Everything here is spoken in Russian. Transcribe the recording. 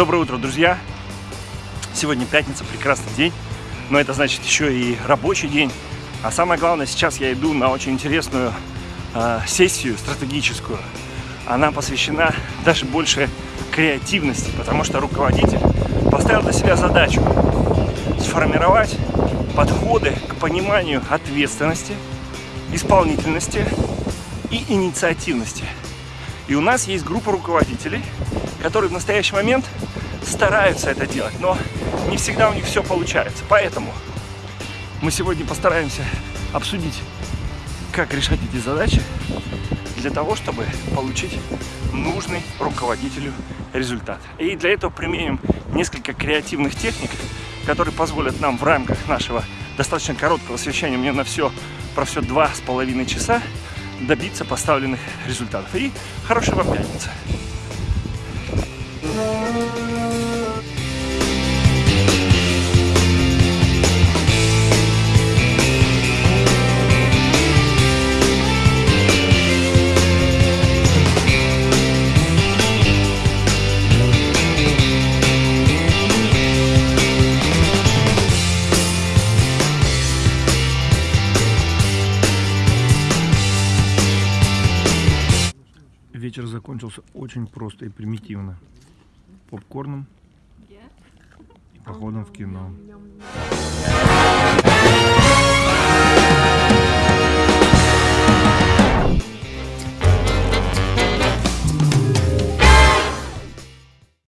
Доброе утро, друзья! Сегодня пятница, прекрасный день, но это значит еще и рабочий день. А самое главное, сейчас я иду на очень интересную э, сессию стратегическую. Она посвящена даже больше креативности, потому что руководитель поставил для себя задачу сформировать подходы к пониманию ответственности, исполнительности и инициативности. И у нас есть группа руководителей, которые в настоящий момент стараются это делать, но не всегда у них все получается. Поэтому мы сегодня постараемся обсудить, как решать эти задачи для того, чтобы получить нужный руководителю результат. И для этого применим несколько креативных техник, которые позволят нам в рамках нашего достаточно короткого совещания, мне на все про все два с половиной часа, добиться поставленных результатов. И хорошей вам пятницы! Вечер закончился очень просто и примитивно. Попкорном и походом в кино.